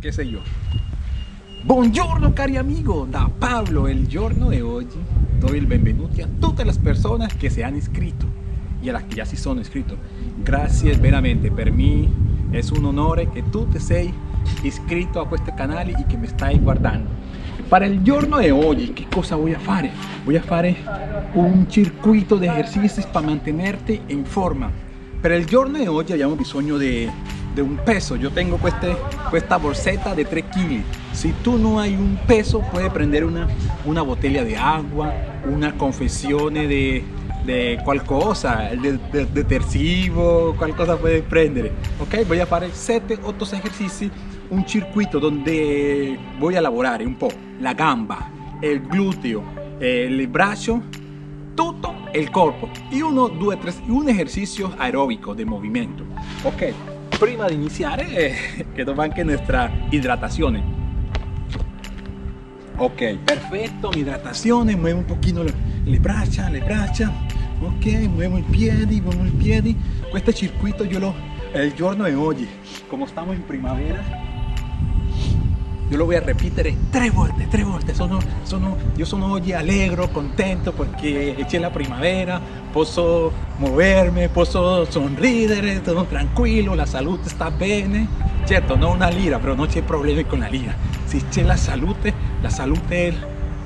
che sei io. Buongiorno cari amigo, da Pablo, el giorno de hoy doy el benvenuti a todas las personas que se han inscrito y a las que ya sí son inscritos. Gracias veramente, per mí es un honor que tú te sei iscritto a questo canale y que me stai guardando. Para il giorno di oggi che cosa voy a fare? Voy a fare un circuito di esercizi per mantenerti in forma. Per il giorno di oggi abbiamo bisogno di, di un peso. Yo tengo queste, questa borsetta di 3 kg. Si tu no hai un peso, puedes prendere una, una botella di acqua, una confezione di, di qualcosa, del de, detersivo, qualcosa puedes prendere. Ok, voy a fare 7-8 esercizi un circuito donde voy a elaborar un po' la gamba, el glúteo, el brazo, todo el cuerpo y uno, due, tres, un ejercicio aeróbico de movimiento. Ok, prima di iniziare eh, quedó anche nuestra hidratación. Ok, perfecto, mi hidratazione, muevo un pochino le, le braccia, le braccia, ok, muevo i piedi, muevo i piedi. Questo circuito yo lo, el giorno de hoy, como estamos en primavera, yo lo voy a repetir tres volte, tres volte. Sono, sono, oggi allegro, contento perché c'è la primavera, posso muoverme, posso sorridere, sono tranquillo, la salud está bene. Certo, no una lira, pero no c'è problemi con la lira. Si c'è la salute, la salute es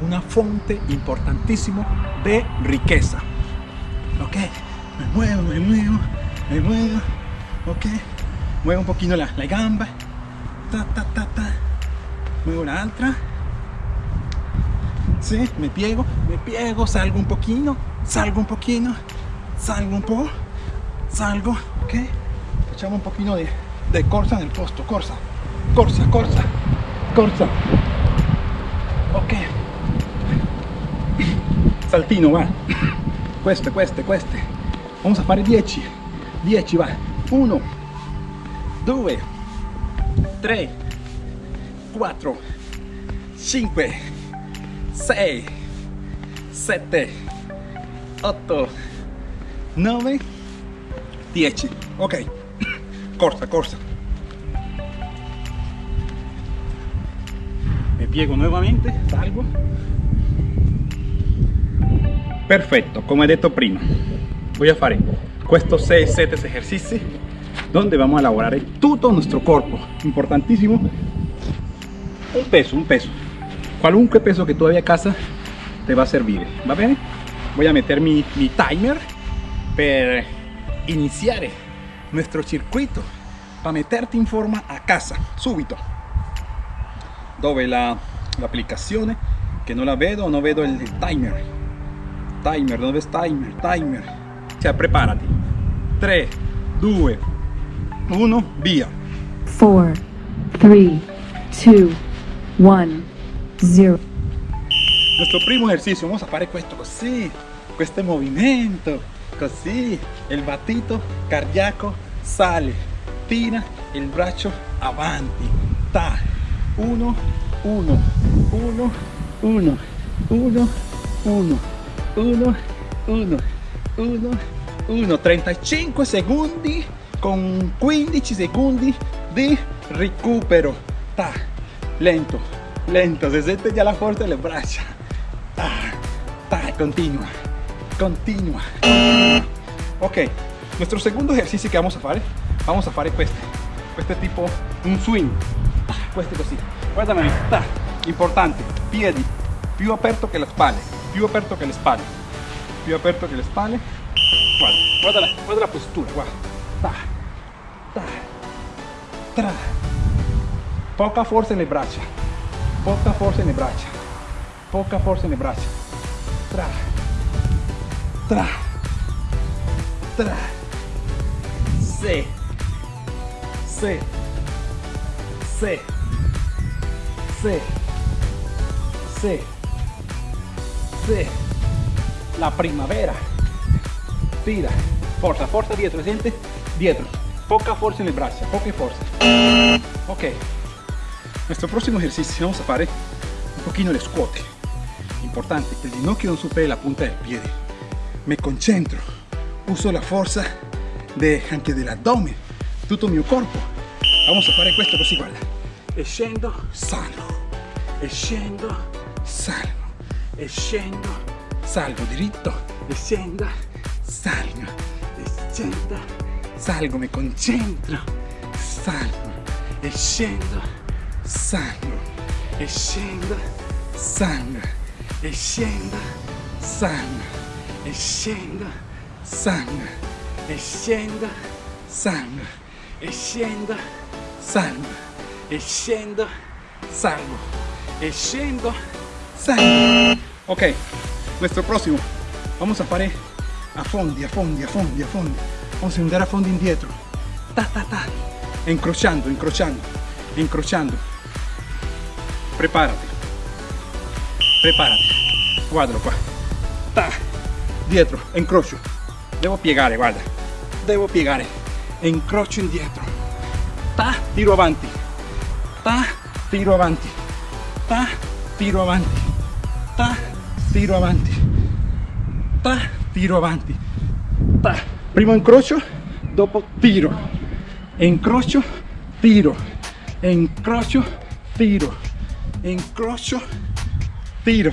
una fonte importantísima de riqueza. Ok, me muevo, me muevo, me muevo. Ok, muevo un poquito la, la gamba. Ta, ta, ta, ta muevo la otra sí, me piego, me piego, salgo un poquito, salgo un poquito, salgo un po', salgo, ok, facciamo un poquito de, corsa nel posto, corsa, corsa, corsa, corsa, ok, saltino va, queste, queste, queste, vamos a fare 10, 10 va, 1, 2, 3, 4, 5, 6, 7, 8, 9, 10. Ok, corsa, corsa. Me piego nuevamente, salgo. Perfetto, come detto prima, voy a fare estos 6-7 ejercicios donde vamos a elaborar todo nuestro cuerpo. Importantísimo un peso, un peso. Cualunque peso que todavía casa te va a servir. ¿Va bien? Voy a meter mi, mi timer para iniciar nuestro circuito para meterte en forma a casa, subito. Dove la, la aplicación que no la veo, no veo el, timer. Timer, ¿dónde ves timer? Timer. O sea, prepárate. 3, 2, 1, via. 4, 3, 2, 1, 0. Nuestro primo ejercicio, vamos a fare questo così, questo movimento, così, il battito cardiaco sale, tira il braccio avanti, ta, 1, 1, 1, 1, 1, 1, 1, 1, 1, 1, 35 secondi con 15 secondi di recupero, ta, lento, lento, se siente ya la fuerza de las braccia. continua, continua, Ok, nuestro segundo ejercicio que vamos a hacer, vamos a hacer este, este tipo, un swing, este così, guardame, ta, importante, piedi, più aperto che le spalle, più aperto che le spalle, più aperto che le spalle, guarda, guarda la, guarda la postura, guarda, ta, ta, tra, poca forza nelle braccia poca forza nelle braccia poca forza nelle braccia tra. Tra. Tra. Se se se se se se la primavera. Tira. Forza forza dietro siente dietro poca forza nelle braccia poca forza ok nuestro próximo ejercicio vamos a hacer un poquito el squat. Importante, que el ginocchio no supere la punta del pie. Me concentro, uso la fuerza de, anche del abdomen, todo mi cuerpo. Vamos a hacer esto così, guarda. salgo, e salgo, e salgo diritto, e salgo, e salgo, mi concentro, salgo, e salgo, e scendo, salgo, e scendo, salgo, e scendo, salgo, e scendo, salgo, e e e scendo, salgo. Ok, nuestro próximo. Vamos a fare a fondi, a fondi, a fondi, a fondi. Vamos a andare a fondi indietro. Ta ta ta. Incrociando, incrociando, incrociando. Prepárate. Prepárate. Guardalo qua. Ta. Dietro, incrocio. Devo piegare, guarda. Devo piegare. Incrocio indietro. Ta, tiro avanti. Ta, tiro avanti. Ta, tiro avanti. Ta, tiro avanti. Ta, tiro avanti. Ta. Primo incrocio, dopo tiro. Incrocio, tiro. Incrocio, tiro encrocho, tiro,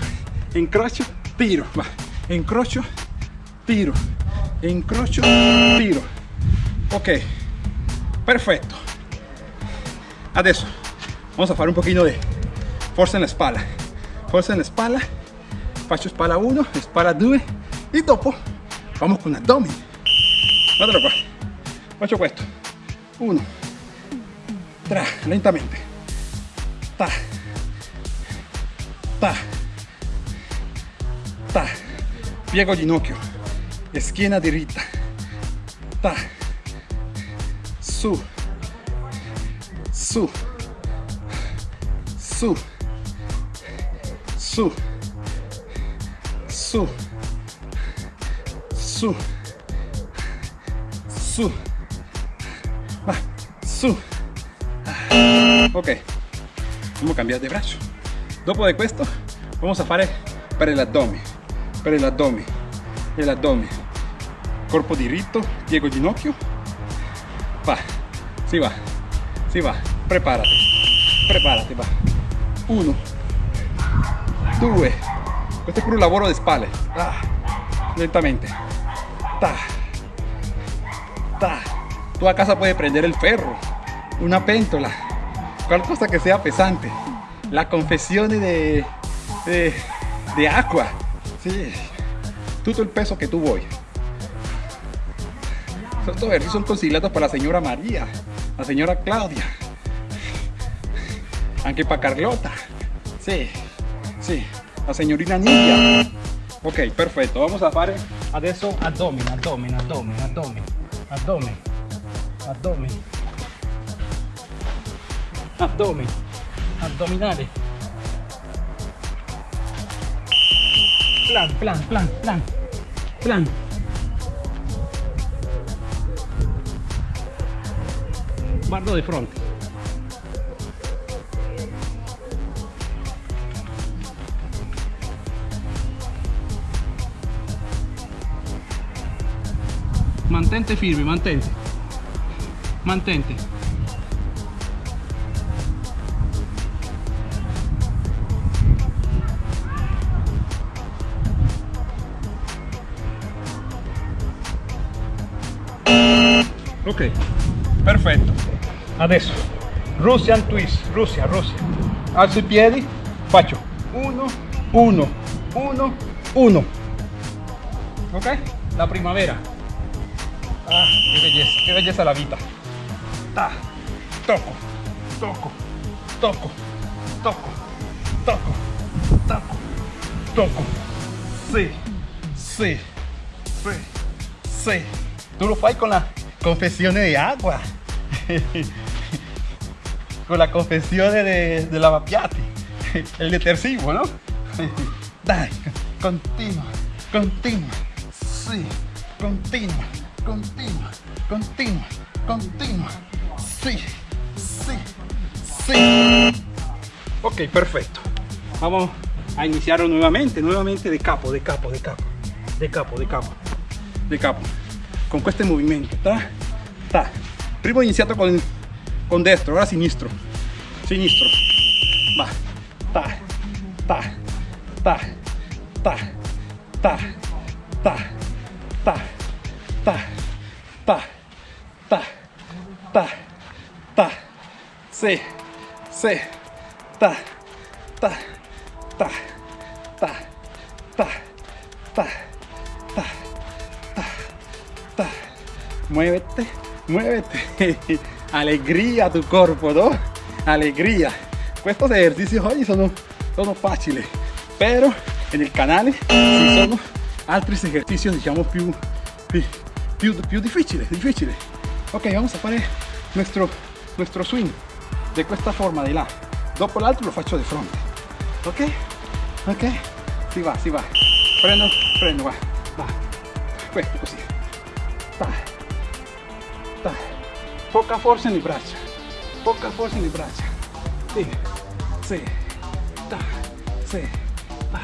encrocho, tiro, va, encrocho, tiro, encrocho, tiro. Ok, perfecto. Adesso, vamos a hacer un poquito de fuerza en la espalda. Fuerza en la espalda, faccio espalda 1, espalda 2 y dopo vamos con abdomen. Guardalo qua, faccio questo. 1, 3, lentamente. Ta. Ta. Ta. Piego ginocchio. Schiena diritta. Ta. Su. Su. Su. Su. Su. Su. Su. Va. Su. Ok. Vamos a cambiare di braccio. Dopo di questo vamos a fare per l'addome. Per l'addome. E l'addome. Corpo diritto, piego ginocchio. Va. Si va. Si va. Preparati. Preparati, va. Uno. Due. Questo è pure un lavoro di spalle. Ah. Lentamente. Ta. Ta. Tu a casa puedes prender el ferro, una pentola, qualcosa que sea pesante. La confesión de, de, de agua. Sí. Todo el peso que tú vuoi. Estos ejercicios son consigliados para la señora María, la señora Claudia, anche para Carlota. Sí, sí, la signorina Nidia. Ok, perfetto. Vamos a fare adesso addome, addome, addome, addome, addome, addome, addome, addominale. Plan, plan, plan, plan, plan. Guardo di fronte. Mantente firme, mantente. Mantente. Ok, perfetto. Adesso, Russian twist, Russia, Russia. Alzo i piedi, faccio 1, 1, 1, 1. Ok? La primavera. Ah, qué belleza, qué belleza la vida. Ta, toco, toco, toco, toco, toco, toco, toco. Sí, sí, sí, sí. Tú lo fai con la confessione di agua. con la confessione de, de lavapiatti. El detersivo, ¿no? Dai, continua, continua. Sí, continua, continua, continua, continua. Sí, sí, sí. Ok, perfecto. Vamos a iniciarlo nuevamente, nuevamente de capo, de capo, de capo, de capo, de capo, de capo. Con este movimiento, ta, ta. Con, con destro, ora sinistro. sinistro. Va. Ta, ta, ta, ta, ta, ta, ta, ta, ta, ta, ta, ta. Sí, ta, ta, Muévete, muévete. Alegría tu cuerpo, ¿no? Allegria. Questi esercizi oggi sono, sono facili, però nel canale ci sono altri esercizi diciamo più, più, più, più difficili, difficili. Ok, vamos a fare nuestro, nuestro swing de questa forma di là. Dopo l'altro lo faccio di fronte. Ok? Ok? Si va, si va. Prendo, prendo, va. Va. Così. Poca forza nelle braccia. Poca forza nelle braccia. Sì. Sì. Ta. Sì. Ta.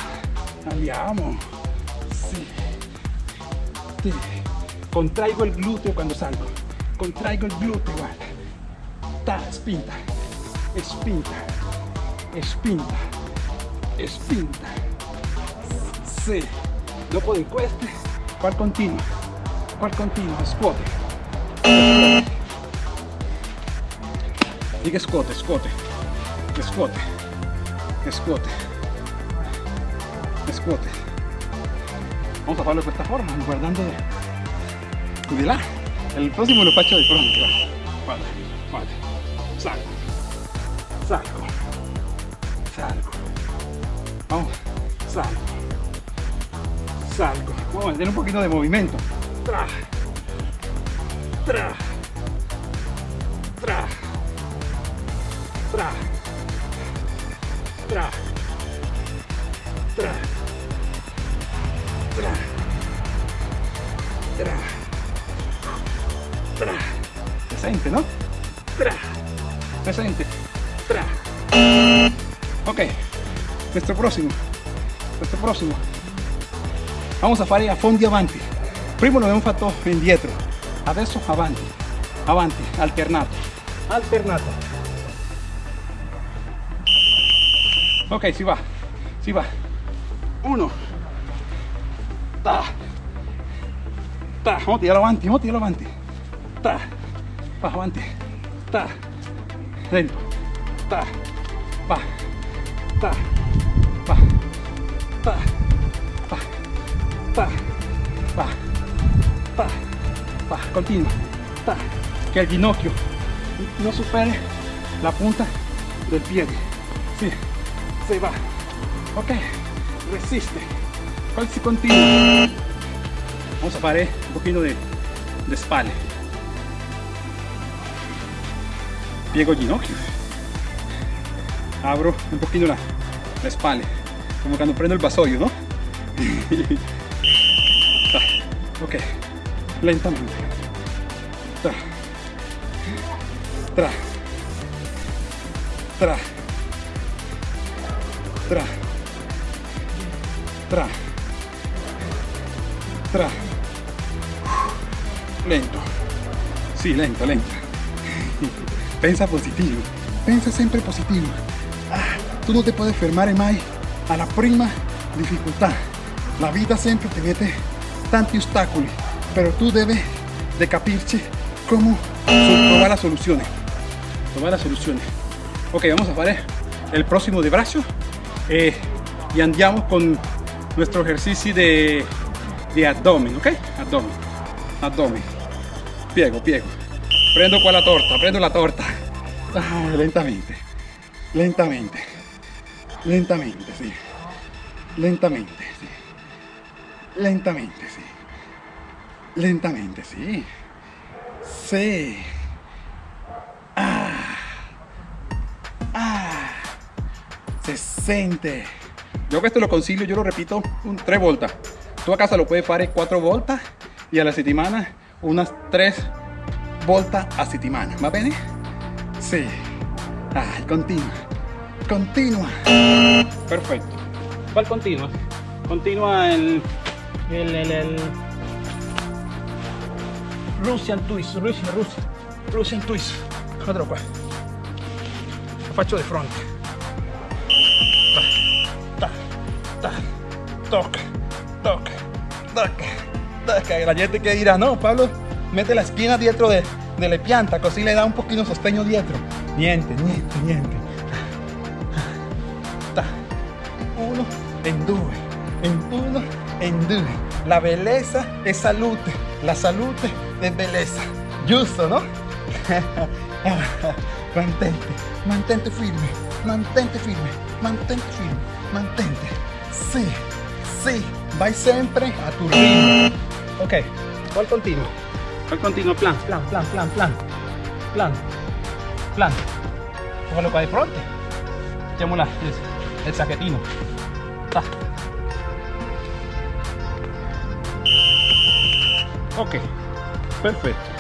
Andiamo. Sì. Sì. Contraigo il gluteo quando salgo. Contraigo il gluteo, guarda. Ta, spinta. Spinta. Spinta. Spinta. Sì. Dopo di queste, qual continua? Qual continua? Scuote. Diga escote, escote. Escote. Escote. Escote. Vamos a hacerlo de esta forma, guardando de jubilar. El próximo lo pacho de frente. Vale. Salgo. Salgo. Salgo. Vamos. Salgo. Salgo. Vamos a tener un poquito de movimiento. Tra. Tra. Tra. Tra. Tra. Tra. Tra. Tra. Tra. Se sente, no? Tra. Se sente. Tra. Ok. Nuestro próximo. Nuestro próximo. Vamos a fare a fondi avanti. Prima l'abbiamo fatto indietro. Adesso avanti. Avanti. Alternato. Alternato. Ok, si va. Si va. Uno. Ta. Ta. Vamos a tirarlo avanti, vamos a tirarlo avanti. Ta. Va avanti. Ta. Lento. Ta. Va. Ta. Va. Ta. Va. Ta. Va. Ta. Va. Continua. Ta. Que el ginocchio no supere la punta del pie. Sí. Se va. Ok. Resiste. Poi si continua. Vamos a fare un pochino de, de spalle. Piego ginocchio. Abro un poquito la, la espalda. Como cuando prendo el vasoio, ¿no? Ok. Lentamente. Tra. Tra. Tra. Tra. Tra. Tra. Lento. Sí, lento, lento. Pensa positivo. Pensa siempre positivo. Ah, tú no te puedes fermare mai alla prima difficoltà. La vita sempre ti mette tanti ostacoli, pero tú debes de capirci cómo trovar la soluzione. Trovar la soluzione. Ok, vamos a fare el próximo de brazo eh, y andiamo con nuestro ejercicio de, de abdomen, ok? Abdomen, abdomen. Piego, piego. Prendo qua la torta, prendo la torta. Ah, lentamente, lentamente, lentamente, sí. Lentamente, sí. Lentamente, sí. Lentamente, sí. Sí. Se sente. Yo questo lo consiglio, yo lo repito, un 3 volta. Tu a casa lo puedes fare 4 volta y a la settimana unas 3 volta a settimana, va bene? Sì. Ah, continua. Continua. Perfecto. ¿Cuál continua? Continua el el, el, el Russian twist, Russian, Russian, Russian twist. Otro qua. faccio de frente. Toc, toc, toc, toc. La gente que dirá, no, Pablo, mete la espina dietro de, de la pianta, così le da un pochino sostegno dietro. Niente, niente, niente. Uno, en due, en uno, en due. La belleza es salud, la salud es belleza. Giusto, no? mantente, mantente firme, mantente firme, mantente firme, mantente. Sí, sí, vai sempre a tu ritmo. Ok, ¿cuál continuo? ¿Cuál continuo? Plan, plan, plan, plan, plan, plan, plan. Póngalo qua di fronte. Facciamo la, il, il sacchettino. Ta. Ok, perfetto.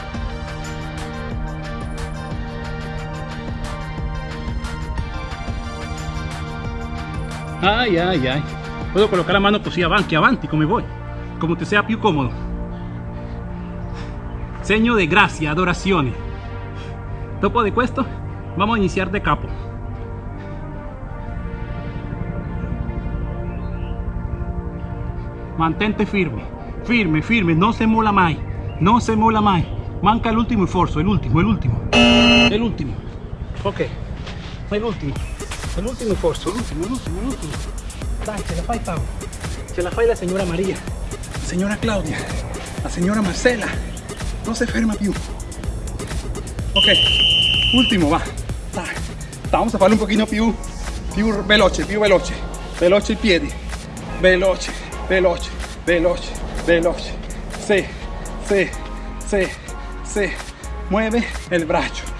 Ay, ay, ay. Puedo colocar la mano così avanti, avanti, come vuoi. Como te sea più comodo. Segno de gracia, adorazione. Dopo de questo, vamos a iniciar de capo. Mantente firme, firme, firme, no se mola mai, no se mola mai. Manca el último esfuerzo, el último, el último, el último. Ok, el último, el último esfuerzo, el último, el último, el último. La fai Pau, ce la señora María, señora Claudia, la señora Marcela. No se ferma più. Ok, ultimo, va. Vamos a farlo un pochino più, più veloce, più veloce. Veloce i piedi. Veloce, veloce, veloce, veloce. Sí, sí, sí, sí. Mueve el braccio.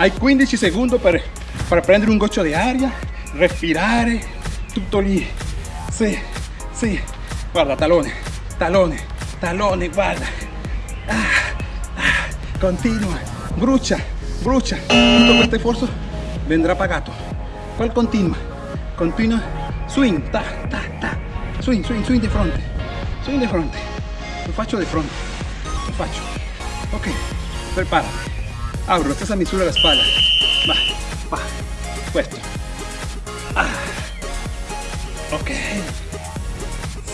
Hai 15 secondi per, per prendere un goccio di aria, respirare, tutto lì. Sì, sì. Guarda, talone, talone, talone, guarda. Ah, ah, continua, brucia, brucia. Tutto questo sforzo vendrà pagato. ¿Cuál continua? Continua, swing, ta, ta, ta. Swing, swing, swing di fronte. Swing di fronte. Lo faccio di fronte. Lo faccio. Ok, prepárate. Abro, esta misura la espalda. Va, va, puesto. Ah. Ok.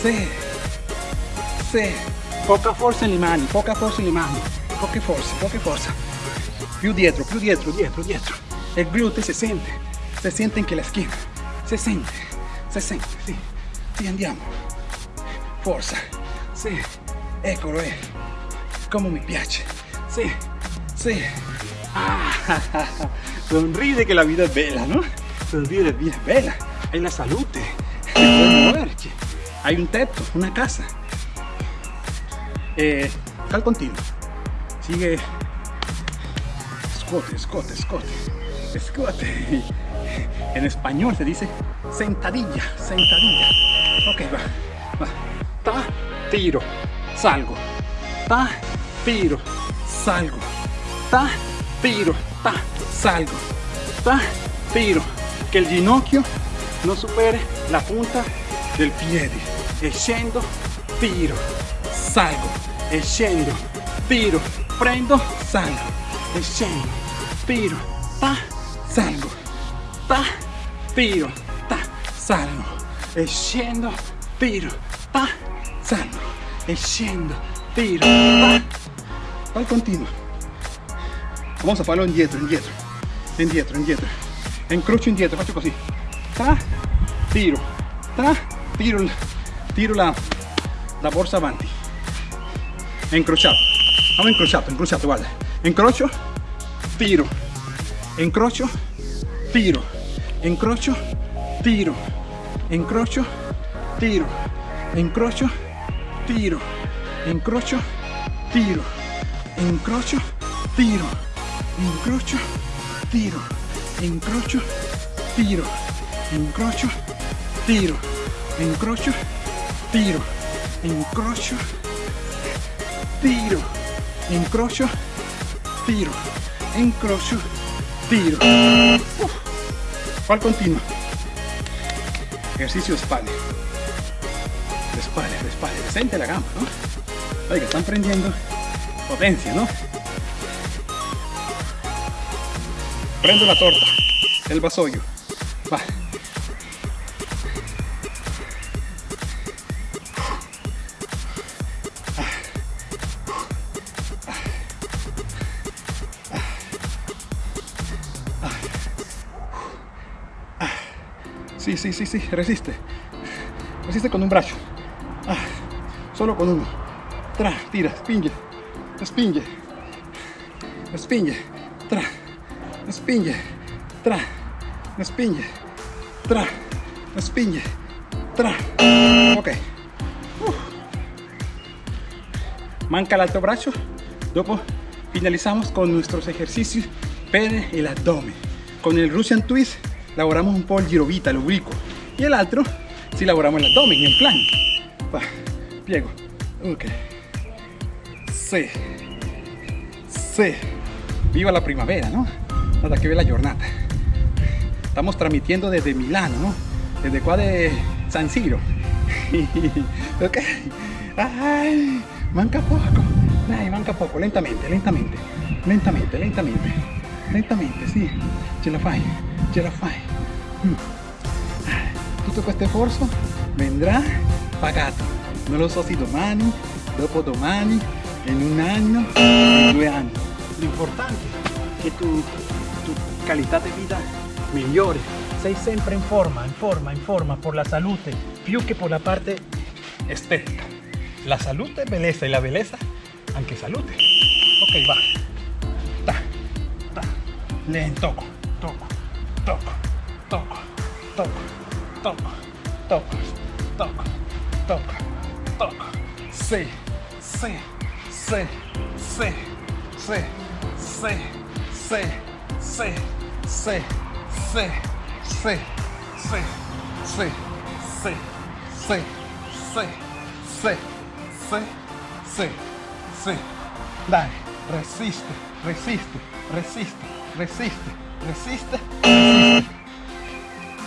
Sí. Sí. Poca forza en le mani, poca forza en le mani. Poca forza, poca forza. Più dietro, più dietro, dietro, dietro. El glúteo se siente. Se siente en que la esquina. Se siente. Se siente. Sí. Sí, andiamo. Forza. Sí. Eccolo, eh. Como me piace. Sí. Sí. Sonríe que la vida es bella, ¿no? Sonríe, la vida es bella. Hay la salud. Hay un tetto, una casa. Eh, al continuo. Sigue. Escote, escote, escote. Escote. En español se dice sentadilla, sentadilla. Ok, va. va. Ta, tiro, salgo. Ta, tiro, salgo. Ta, tiro, ta, salgo. Ta, tiro. Que el ginocchio no supere la punta del piede. E scendo, tiro, salgo. E scendo, tiro, prendo, salgo. E scendo, tiro, ta, salgo. Ta, tiro, ta, salgo. E scendo, tiro, ta, salgo. E scendo, tiro, ta. Poi continuo. Vamos a farlo indietro, indietro, indietro, indietro. Incrocio indietro, faccio così. Tra, tiro, tra, tiro, tiro la, la borsa avanti. Incrociato. Vamos incrociato, incrociato, guarda. Incrocio, tiro. Incrocio, tiro. Incrocio, tiro. Incrocio, tiro. Incrocio, tiro. Incrocio, tiro. Incrocio, tiro. Incrocio, tiro encrocho, tiro, encrocho, tiro, encrocho, tiro, encrocho, tiro, encrocho, tiro, encrocho, tiro, encrocho, tiro. Cual continuo. Ejercicio espalda. Espalda, espalda, decente la gama, ¿no? Oiga, están prendiendo potencia, ¿no? Prendo la torta, el vasoio. Va. Sí, sí, sí, sí, resiste. Resiste con un brazo. Ah, solo con uno. Tra, tira, spinge. Spinge. Spinge. Tra spinje, tra, no spinje, tra, no spinje, tra. Ok. Uh. Manca el alto brazo. Dopo finalizamos con nuestros ejercicios pene y el abdomen. Con el Russian Twist laboramos un poco el girovita, el oblicuo. Y el otro, si laboramos el abdomen, en plan. Va, piego. Ok. Sí. Sí. Viva la primavera, ¿no? Hasta que ve la jornada. Estamos transmitiendo desde Milano, ¿no? Desde qua de San Siro. ok. Ay, manca poco. Dai, manca poco. Lentamente, lentamente. Lentamente, lentamente. Lentamente, sì. Ce la fai. Ce la fai. Mm. Tutto questo sforzo vendrà pagato. Non lo so se domani, dopo domani, in un anno, in due anni. L'importante è che tu, tu qualità di vita migliore. Sei sempre in forma, in forma, in forma, por la salute, più che por la parte estética. La salute es belleza y la belleza, anche salute. Ok, va. Ta, ta. Lento, toco, toco, toco, toco, toco, toco, toco, toco, toco. Sí, sí, sí, sí, sí, sí, sí, sí, sí, sí, sí, sí, sí, sí, sí, sí, sí, sí, sí, sí. Dai, resiste, resiste, resiste, resiste, resiste.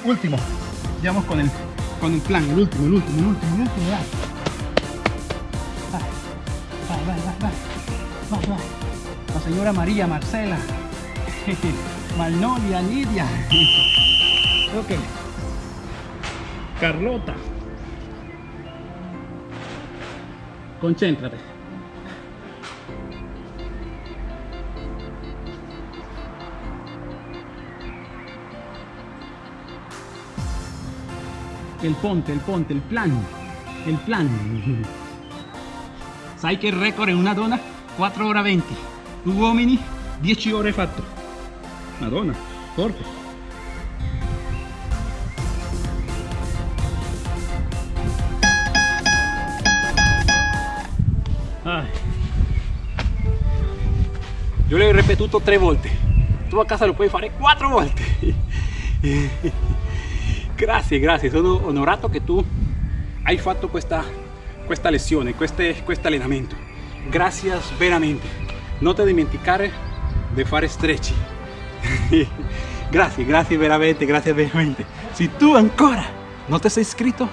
Último. Vamos con el, con el plan, el último, el último, el último, el último, dai. Vai, vai, vai, vai, vai, vai. La señora María Marcela, Magnolia, Lidia. Ok. Carlota. Concéntrate. El ponte, el ponte, il plan. Il plan. Sai che il record è una donna? 4 ore 20. Tu uomini 10 ore fatto. Madonna, forte. Ai. Io l'ho ripetuto tre volte. Tu a casa lo puoi fare quattro volte. grazie, grazie. Sono onorato che tu hai fatto questa, questa lezione, questo allenamento. Grazie veramente. Non ti dimenticare di fare stretching. grazie, grazie veramente, grazie veramente. Se tu ancora non ti sei iscritto,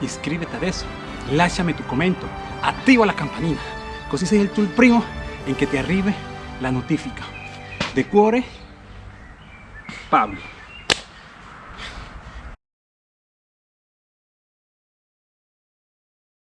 iscriviti adesso. Lasciami tu commento, attiva la campanina, così sei tu il primo in che ti arrivi la notifica. De cuore, Pablo.